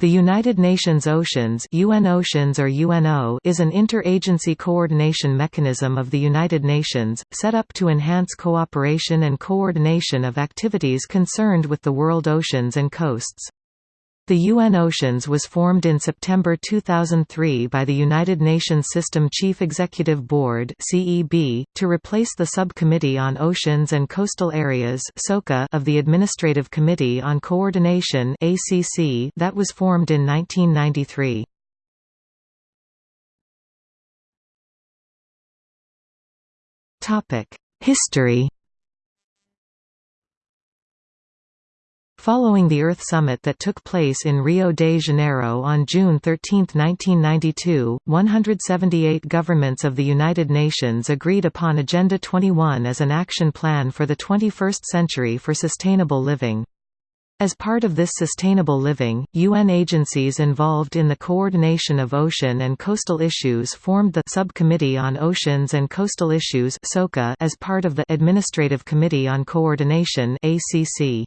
The United Nations Oceans UN Oceans or UNO is an interagency coordination mechanism of the United Nations, set up to enhance cooperation and coordination of activities concerned with the world oceans and coasts. The UN Oceans was formed in September 2003 by the United Nations System Chief Executive Board (CEB) to replace the Subcommittee on Oceans and Coastal Areas (SOCA) of the Administrative Committee on Coordination (ACC) that was formed in 1993. Topic: History Following the Earth Summit that took place in Rio de Janeiro on June 13, 1992, 178 governments of the United Nations agreed upon Agenda 21 as an action plan for the 21st century for sustainable living. As part of this sustainable living, UN agencies involved in the coordination of ocean and coastal issues formed the Subcommittee on Oceans and Coastal Issues as part of the Administrative Committee on Coordination ACC.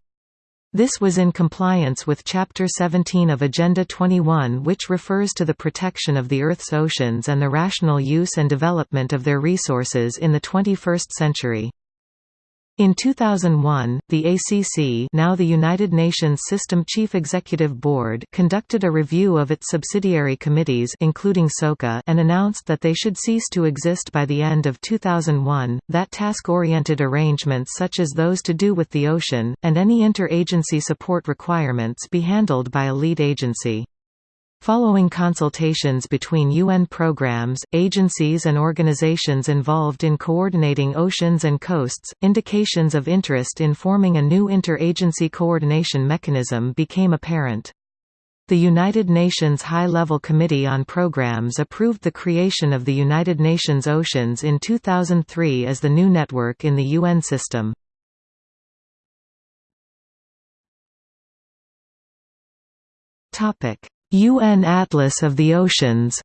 This was in compliance with Chapter 17 of Agenda 21 which refers to the protection of the Earth's oceans and the rational use and development of their resources in the 21st century. In 2001, the ACC now the United Nations System Chief Executive Board conducted a review of its subsidiary committees including SOCA and announced that they should cease to exist by the end of 2001, that task-oriented arrangements such as those to do with the ocean, and any inter-agency support requirements be handled by a lead agency. Following consultations between UN programs, agencies and organizations involved in coordinating oceans and coasts, indications of interest in forming a new interagency coordination mechanism became apparent. The United Nations High-Level Committee on Programs approved the creation of the United Nations Oceans in 2003 as the new network in the UN system. Topic UN Atlas of the Oceans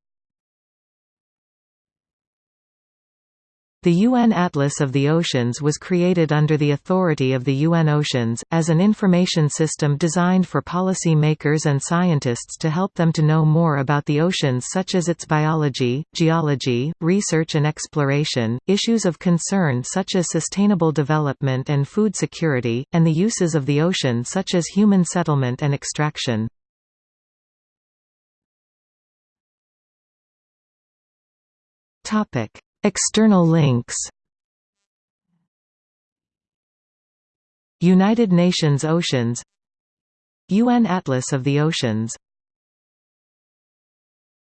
The UN Atlas of the Oceans was created under the authority of the UN Oceans, as an information system designed for policy makers and scientists to help them to know more about the oceans such as its biology, geology, research and exploration, issues of concern such as sustainable development and food security, and the uses of the ocean such as human settlement and extraction. Topic: External links. United Nations Oceans UN Atlas of the Oceans